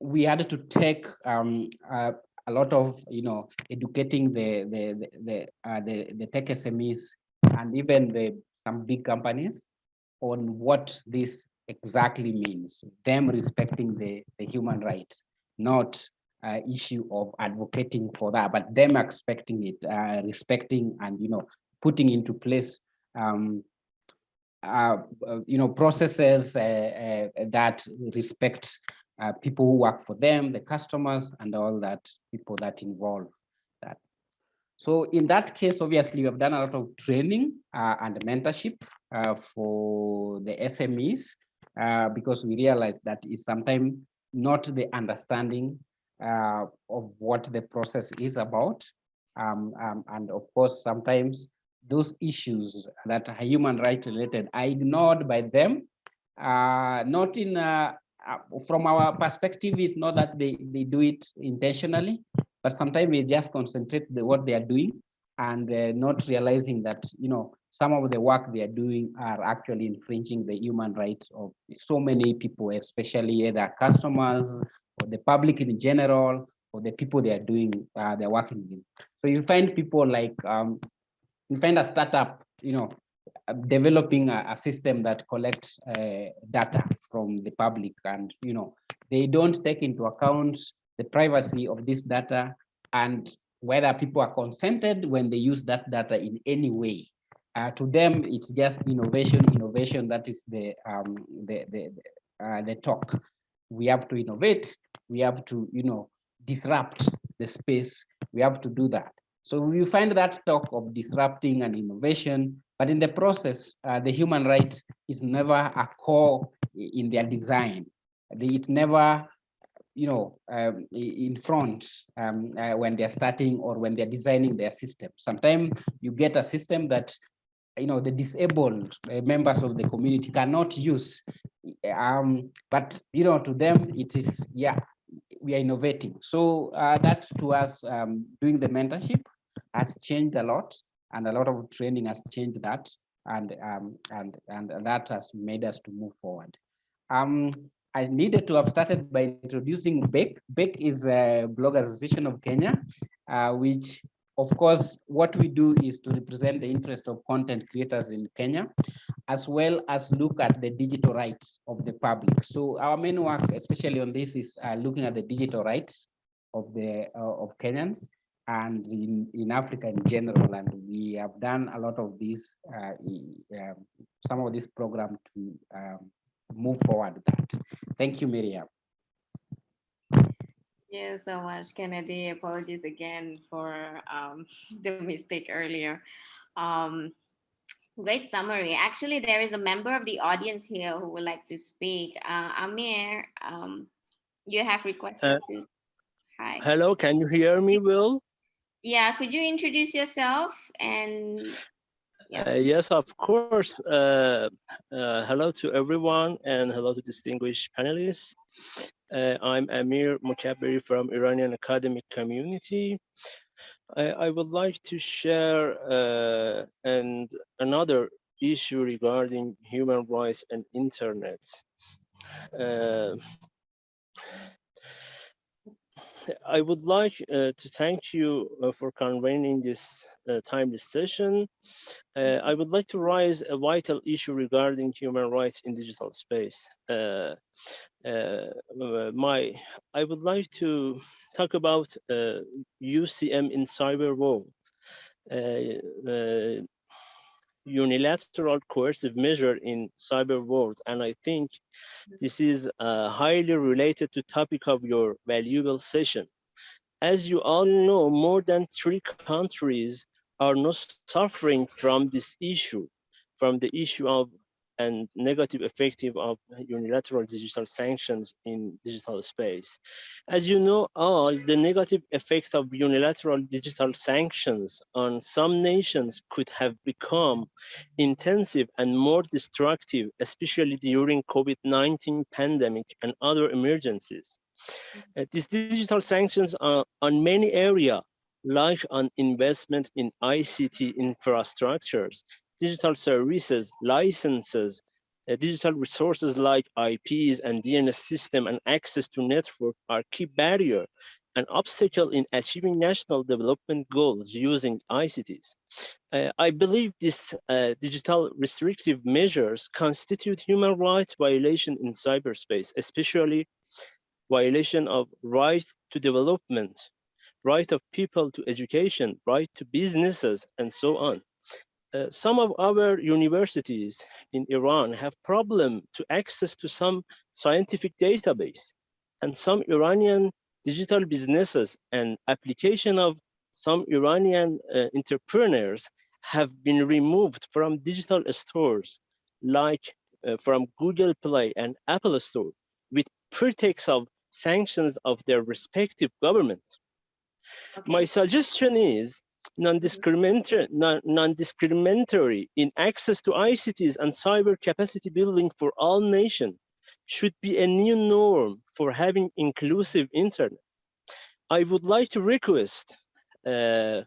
we had to take um, uh, a lot of you know educating the the the the, uh, the, the tech SMEs and even the some big companies on what this exactly means them respecting the the human rights not uh, issue of advocating for that but them expecting it uh, respecting and you know putting into place um, uh, you know, processes uh, uh, that respect uh, people who work for them, the customers, and all that people that involve that. So in that case, obviously, we have done a lot of training and mentorship for the SMEs because we realize that is sometimes not the understanding of what the process is about. Um, um, and of course, sometimes those issues that are human rights related are ignored by them. Uh, not in, uh, uh, from our perspective, it's not that they, they do it intentionally, but sometimes we just concentrate the, what they are doing and uh, not realizing that, you know, some of the work they are doing are actually infringing the human rights of so many people, especially either customers or the public in general, or the people they are doing, uh, they're working with. So you find people like um, you find a startup, you know, uh, developing a, a system that collects uh, data from the public and, you know, they don't take into account the privacy of this data and whether people are consented when they use that data in any way. Uh, to them, it's just innovation, innovation, that is the, um, the, the, uh, the talk. We have to innovate, we have to, you know, disrupt the space, we have to do that. So we find that talk of disrupting and innovation, but in the process, uh, the human rights is never a core in their design. It's never, you know, um, in front um, uh, when they're starting or when they're designing their system. Sometimes you get a system that, you know, the disabled uh, members of the community cannot use. Um, but, you know, to them, it is, yeah, we are innovating. So uh, that to us um, doing the mentorship has changed a lot and a lot of training has changed that and um, and and that has made us to move forward. Um, I needed to have started by introducing BAKE. BAKE is a Blog Association of Kenya, uh, which of course, what we do is to represent the interest of content creators in Kenya, as well as look at the digital rights of the public. So our main work, especially on this, is uh, looking at the digital rights of the uh, of Kenyans and in, in Africa in general. And we have done a lot of this, uh, um, some of this program to um, move forward that. Thank you, Miriam. Thank you so much, Kennedy. Apologies again for um, the mistake earlier. Um, great summary. Actually, there is a member of the audience here who would like to speak. Uh, Amir, um, you have requested uh, to. Hi. Hello, can you hear me, Will? Yeah, could you introduce yourself and yeah. Uh, yes, of course. Uh, uh, hello to everyone and hello to distinguished panelists. Uh, I'm Amir Mukabiri from Iranian academic community. I, I would like to share uh, and another issue regarding human rights and internet. Uh, I would like uh, to thank you uh, for convening this uh, timely session. Uh, I would like to raise a vital issue regarding human rights in digital space. Uh, uh, my, I would like to talk about UCM in cyber world unilateral coercive measure in cyber world. And I think this is uh, highly related to topic of your valuable session. As you all know, more than three countries are not suffering from this issue, from the issue of and negative effective of unilateral digital sanctions in digital space. As you know all, the negative effect of unilateral digital sanctions on some nations could have become intensive and more destructive, especially during COVID-19 pandemic and other emergencies. Uh, these digital sanctions are on many areas like on investment in ICT infrastructures, digital services, licenses, uh, digital resources like IPs and DNS system and access to network are key barrier an obstacle in achieving national development goals using ICTs. Uh, I believe these uh, digital restrictive measures constitute human rights violation in cyberspace, especially violation of right to development, right of people to education, right to businesses, and so on. Uh, some of our universities in Iran have problem to access to some scientific database and some Iranian digital businesses and application of some Iranian uh, entrepreneurs have been removed from digital stores like uh, from Google Play and Apple Store with pretext of sanctions of their respective governments. Okay. My suggestion is non-discriminatory non in access to ICTs and cyber capacity building for all nations should be a new norm for having inclusive internet. I would like to request uh,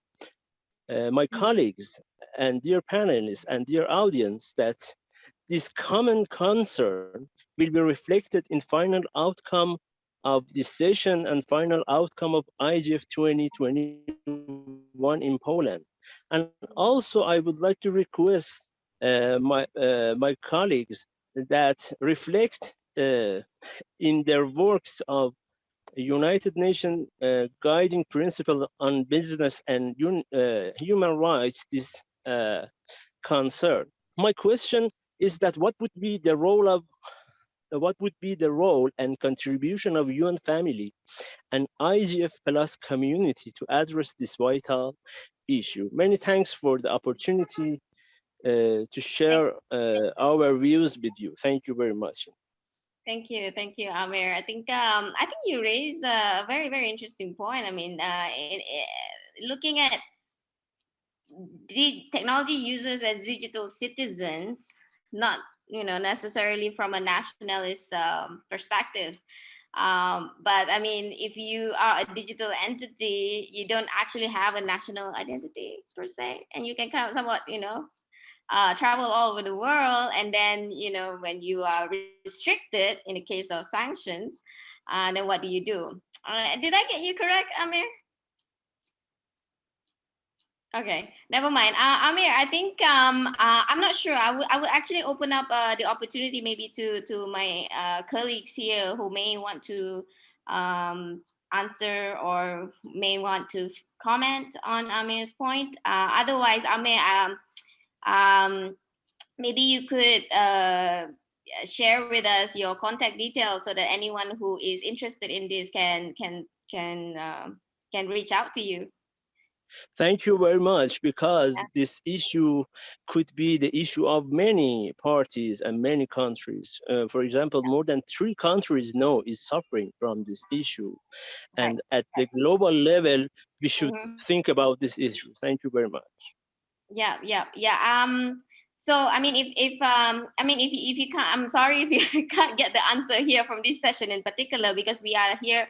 uh, my colleagues and dear panelists and dear audience that this common concern will be reflected in final outcome of session and final outcome of IGF 2021 in Poland. And also I would like to request uh, my, uh, my colleagues that reflect uh, in their works of United Nations uh, guiding principle on business and uh, human rights this uh, concern. My question is that what would be the role of what would be the role and contribution of UN family and IGF plus community to address this vital issue. Many thanks for the opportunity uh, to share uh, our views with you. Thank you very much. Thank you, thank you, Amir. I think um, I think you raised a very very interesting point. I mean, uh, looking at the technology users as digital citizens, not you know, necessarily from a nationalist um, perspective. Um, but I mean, if you are a digital entity, you don't actually have a national identity per se, and you can kind of somewhat, you know, uh, travel all over the world. And then, you know, when you are restricted in the case of sanctions, uh, then what do you do? Uh, did I get you correct, Amir? Okay, never mind. Uh, Amir, I think um, uh, I'm not sure. I would I would actually open up uh, the opportunity maybe to to my uh, colleagues here who may want to um, answer or may want to comment on Amir's point. Uh, otherwise, Amir, um, um, maybe you could uh, share with us your contact details so that anyone who is interested in this can can can can reach out to you. Thank you very much, because this issue could be the issue of many parties and many countries. Uh, for example, more than three countries now is suffering from this issue. And at the global level, we should mm -hmm. think about this issue. Thank you very much. Yeah, yeah, yeah. Um, so I mean, if if um, I mean, if if you can't, I'm sorry if you can't get the answer here from this session in particular because we are here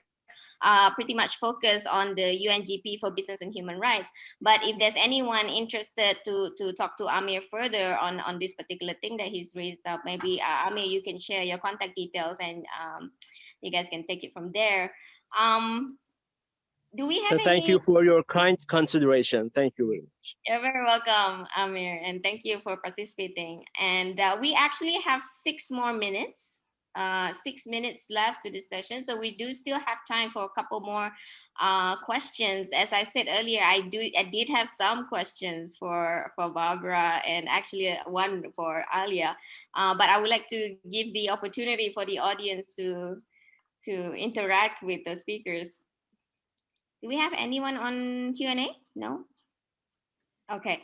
uh, pretty much focus on the UNGP for business and human rights. But if there's anyone interested to, to talk to Amir further on, on this particular thing that he's raised up, maybe uh, Amir, you can share your contact details and um, you guys can take it from there. Um, do we have so thank any... you for your kind consideration thank you very much you're very welcome amir and thank you for participating and uh, we actually have six more minutes uh, six minutes left to this session. So we do still have time for a couple more uh, questions. As I said earlier, I do I did have some questions for, for Barbara and actually uh, one for Alia, uh, but I would like to give the opportunity for the audience to, to interact with the speakers. Do we have anyone on Q&A? No? Okay.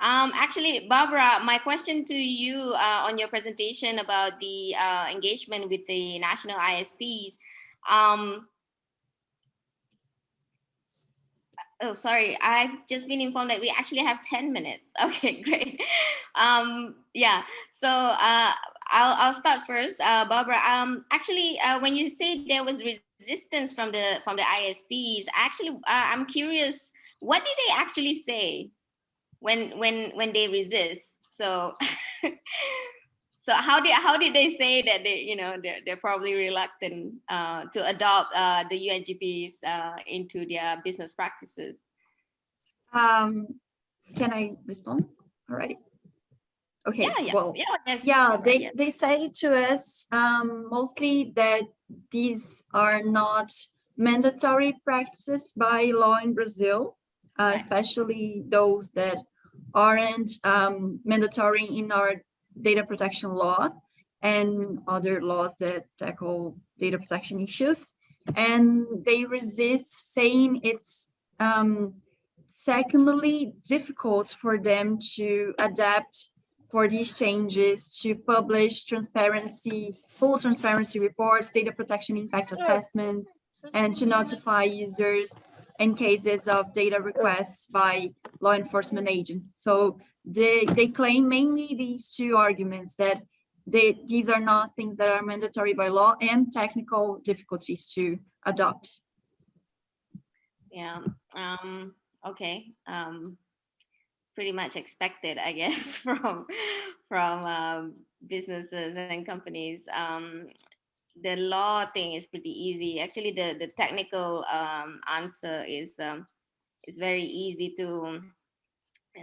Um, actually, Barbara, my question to you uh, on your presentation about the uh, engagement with the national ISPs. Um, oh, sorry, I've just been informed that we actually have 10 minutes. Okay, great. Um, yeah, so uh, I'll, I'll start first, uh, Barbara. Um, actually, uh, when you say there was resistance from the from the ISPs, actually, uh, I'm curious, what did they actually say? When when when they resist. So so how did how did they say that they you know they're, they're probably reluctant uh, to adopt uh, the UNGPs uh, into their business practices? Um can i respond? All right okay yeah yeah. well yeah, yes, yeah they yes. they say to us um mostly that these are not mandatory practices by law in brazil uh, especially those that aren't um, mandatory in our data protection law and other laws that tackle data protection issues. And they resist saying it's um, secondly difficult for them to adapt for these changes to publish transparency, full transparency reports, data protection impact assessments, and to notify users in cases of data requests by law enforcement agents. So they, they claim mainly these two arguments that they, these are not things that are mandatory by law and technical difficulties to adopt. yeah um okay um pretty much expected i guess from from um, businesses and companies um the law thing is pretty easy. Actually, the the technical um, answer is um, very easy to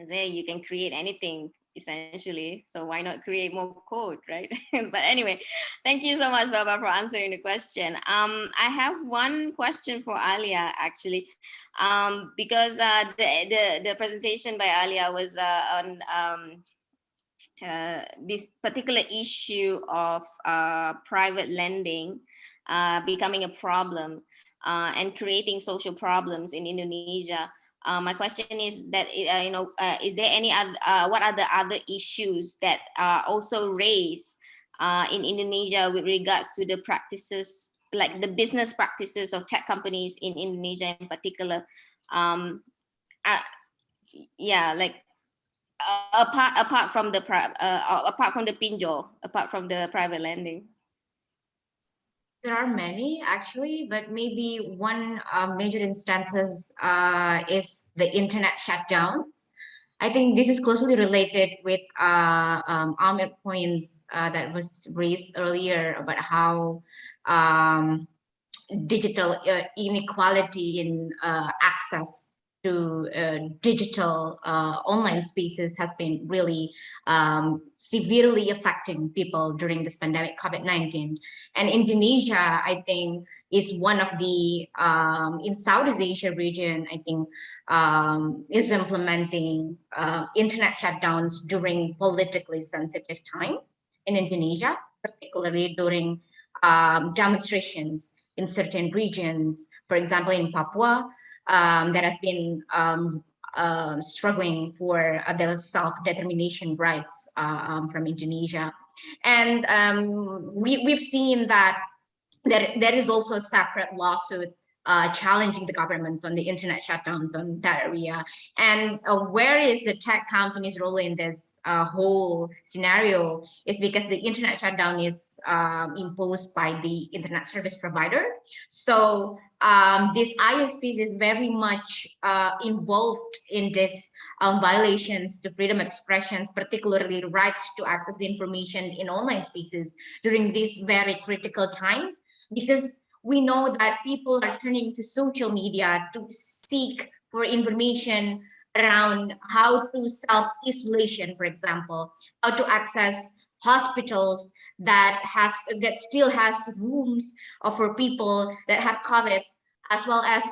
say. You can create anything essentially. So why not create more code, right? but anyway, thank you so much, Baba, for answering the question. Um, I have one question for Alia actually, um, because uh, the, the the presentation by Alia was uh, on um, uh, this particular issue of uh, private lending uh, becoming a problem uh, and creating social problems in Indonesia. Uh, my question is that you know is there any other what are the other issues that are also raised in Indonesia with regards to the practices like the business practices of tech companies in Indonesia in particular? Um, yeah, like uh, apart apart from the pri- uh, apart from the pinjol, apart from the private lending? There are many actually, but maybe one uh, major instances uh, is the internet shutdowns. I think this is closely related with uh, um, points uh, that was raised earlier about how um, digital uh, inequality in uh, access to uh, digital uh, online spaces has been really um, severely affecting people during this pandemic COVID-19. And Indonesia, I think, is one of the, um, in Southeast Asia region, I think, um, is implementing uh, internet shutdowns during politically sensitive time in Indonesia, particularly during um, demonstrations in certain regions, for example, in Papua, um, that has been um, uh, struggling for uh, the self-determination rights uh, from Indonesia. And um, we, we've seen that, that there is also a separate lawsuit uh, challenging the governments on the internet shutdowns on that area. And uh, where is the tech companies' role in this uh, whole scenario is because the internet shutdown is um, imposed by the internet service provider. So um, this ISPs is very much uh, involved in this um, violations to freedom of expressions, particularly rights to access information in online spaces during these very critical times, because we know that people are turning to social media to seek for information around how to self-isolation, for example, how to access hospitals that has that still has rooms for people that have COVID, as well as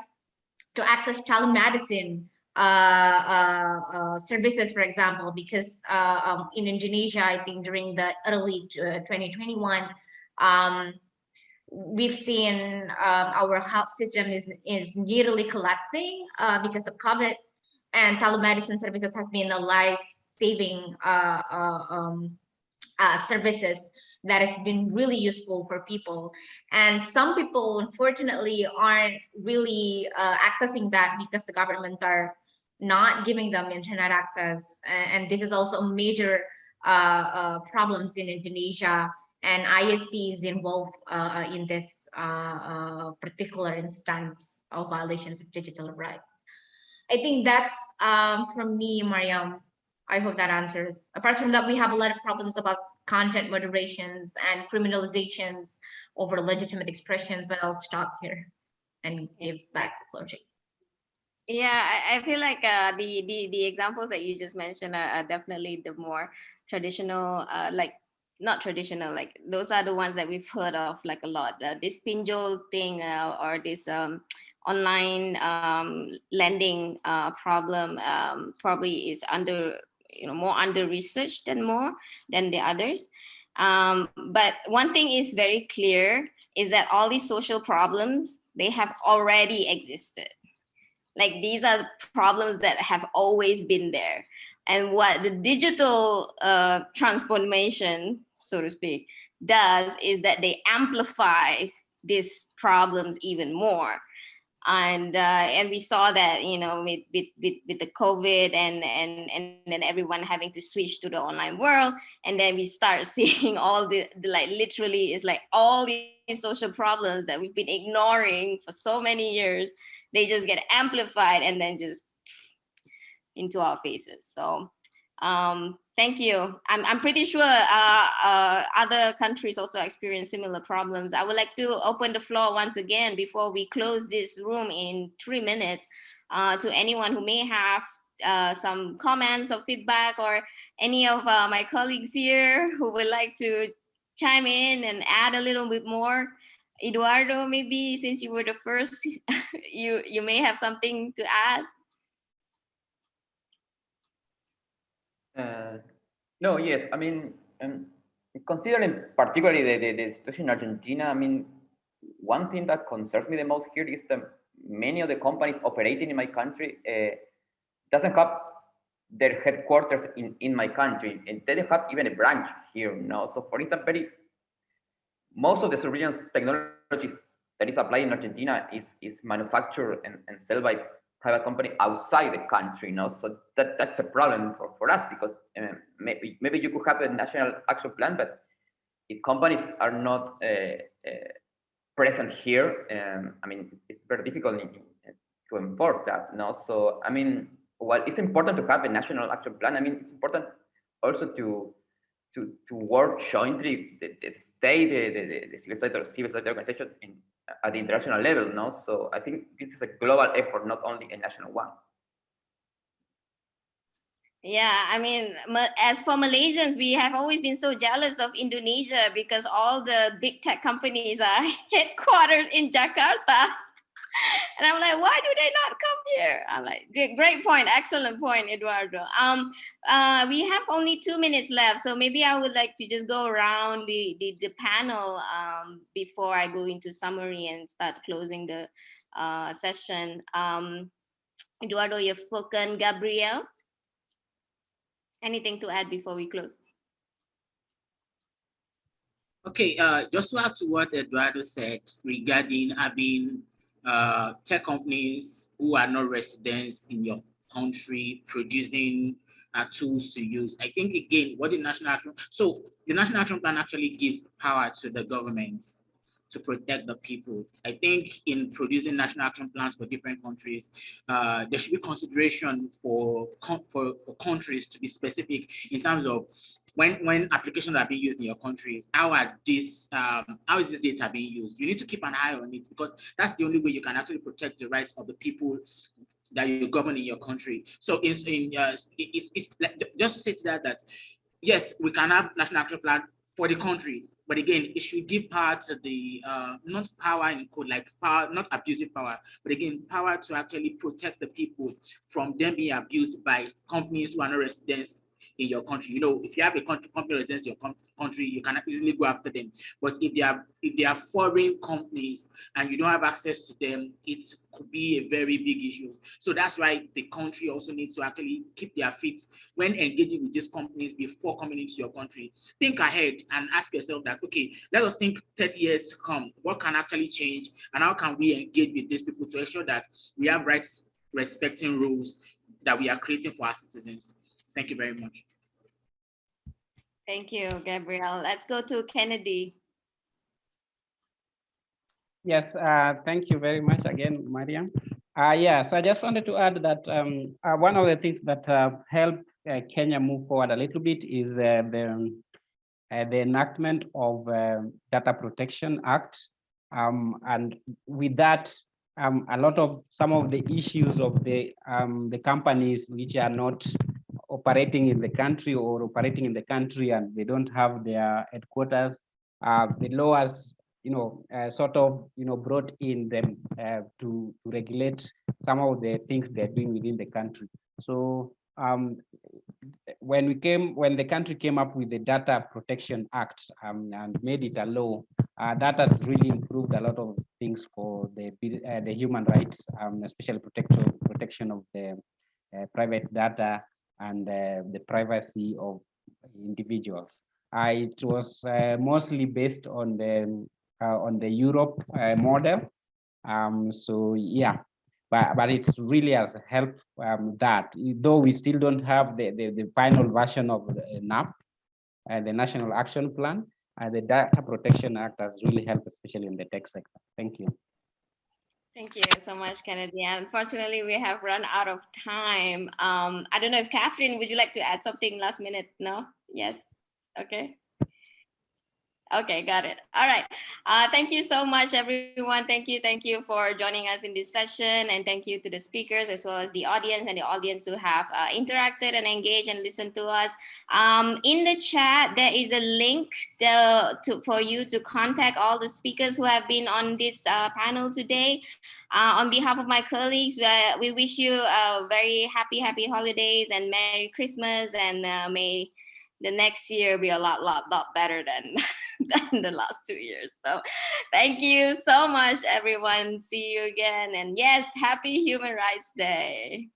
to access telemedicine uh, uh, uh, services, for example, because uh, um, in Indonesia, I think during the early uh, 2021, um, we've seen um, our health system is, is nearly collapsing uh, because of COVID. and telemedicine services has been a life-saving uh, uh, um, uh, services that has been really useful for people. And some people, unfortunately, aren't really uh, accessing that because the governments are not giving them internet access. And, this is also a major uh, problems in Indonesia and ISP is involved uh, in this uh, particular instance of violations of digital rights. I think that's um, from me, Mariam. I hope that answers. Apart from that, we have a lot of problems about content moderations and criminalizations over legitimate expressions, but I'll stop here and give back the floor to yeah, I, I feel like uh, the, the the examples that you just mentioned are, are definitely the more traditional, uh, like not traditional, like those are the ones that we've heard of like a lot. Uh, this pinjol thing uh, or this um, online um, lending uh, problem um, probably is under, you know, more under researched than more than the others. Um, but one thing is very clear is that all these social problems, they have already existed. Like these are problems that have always been there. And what the digital uh, transformation, so to speak, does is that they amplify these problems even more. And uh, and we saw that you know with, with with with the COVID and and and then everyone having to switch to the online world, and then we start seeing all the, the like literally it's like all these social problems that we've been ignoring for so many years, they just get amplified and then just into our faces. So um, thank you. I'm, I'm pretty sure uh, uh, other countries also experience similar problems. I would like to open the floor once again before we close this room in three minutes uh, to anyone who may have uh, some comments or feedback or any of uh, my colleagues here who would like to chime in and add a little bit more. Eduardo, maybe since you were the first, you, you may have something to add. Uh, no, yes, I mean, um, considering particularly the, the, the, situation in Argentina, I mean, one thing that concerns me the most here is that many of the companies operating in my country uh, doesn't have their headquarters in, in my country, and they don't have even a branch here, know? So for instance, very, most of the surveillance technologies that is applied in Argentina is, is manufactured and, and sold by private company outside the country, you know, so that, that's a problem for, for us because um, maybe, maybe you could have a national action plan, but if companies are not uh, uh, present here, um, I mean, it's very difficult to enforce that, you know? So, I mean, while it's important to have a national action plan, I mean, it's important also to to to work jointly the, the state, the, the, the civil society, civil society organization in at the international level, no? So I think this is a global effort, not only a national one. Yeah, I mean, as for Malaysians, we have always been so jealous of Indonesia because all the big tech companies are headquartered in Jakarta. and I'm like, why do they not come here? I'm like, great point, excellent point, Eduardo. Um, uh, we have only two minutes left, so maybe I would like to just go around the the, the panel um, before I go into summary and start closing the uh, session. Um, Eduardo, you've spoken. Gabriel, anything to add before we close? Okay, uh, just to add to what Eduardo said regarding having uh, tech companies who are not residents in your country producing uh, tools to use. I think again, what the national action, so the national action plan actually gives power to the government to protect the people. I think in producing national action plans for different countries, uh, there should be consideration for, for, for countries to be specific in terms of when when applications are being used in your countries, how are this um, how is this data being used? You need to keep an eye on it because that's the only way you can actually protect the rights of the people that you govern in your country. So in, in uh, it's it's just to say to that that yes, we can have national action plan for the country, but again, it should give power to the uh, not power in code like power, not abusive power, but again, power to actually protect the people from them being abused by companies who are not residents in your country. You know, if you have a country company in your country, you can easily go after them. But if they are if they are foreign companies and you don't have access to them, it could be a very big issue. So that's why the country also needs to actually keep their feet when engaging with these companies before coming into your country. Think ahead and ask yourself that, okay, let us think 30 years to come, what can actually change and how can we engage with these people to ensure that we have rights respecting rules that we are creating for our citizens. Thank you very much. Thank you, Gabriel. Let's go to Kennedy. Yes, uh, thank you very much again, Mariam. Uh, yes, I just wanted to add that um, uh, one of the things that uh, helped uh, Kenya move forward a little bit is uh, the, the enactment of Data Protection Act. Um, and with that, um, a lot of some of the issues of the um, the companies which are not operating in the country or operating in the country and they don't have their headquarters, uh, the law has you know uh, sort of you know brought in them uh, to to regulate some of the things they're doing within the country. So um, when we came, when the country came up with the Data Protection Act um, and made it a law, uh, that has really improved a lot of things for the uh, the human rights, um, especially protection protection of the uh, private data and uh, the privacy of individuals. it was uh, mostly based on the uh, on the Europe model. Um, so yeah, but but it really has helped um, that though we still don't have the, the, the final version of the NAP and the National Action Plan, uh, the Data Protection Act has really helped, especially in the tech sector. Thank you. Thank you so much, Kennedy. Unfortunately, we have run out of time. Um, I don't know if Catherine, would you like to add something last minute? No? Yes? Okay. Okay, got it. All right. Uh, thank you so much, everyone. Thank you. Thank you for joining us in this session. And thank you to the speakers as well as the audience and the audience who have uh, interacted and engaged and listened to us. Um, in the chat, there is a link to, to, for you to contact all the speakers who have been on this uh, panel today. Uh, on behalf of my colleagues, uh, we wish you a very happy, happy holidays and Merry Christmas and uh, may the next year will be a lot, lot, lot better than, than the last two years. So thank you so much, everyone. See you again. And yes, happy Human Rights Day.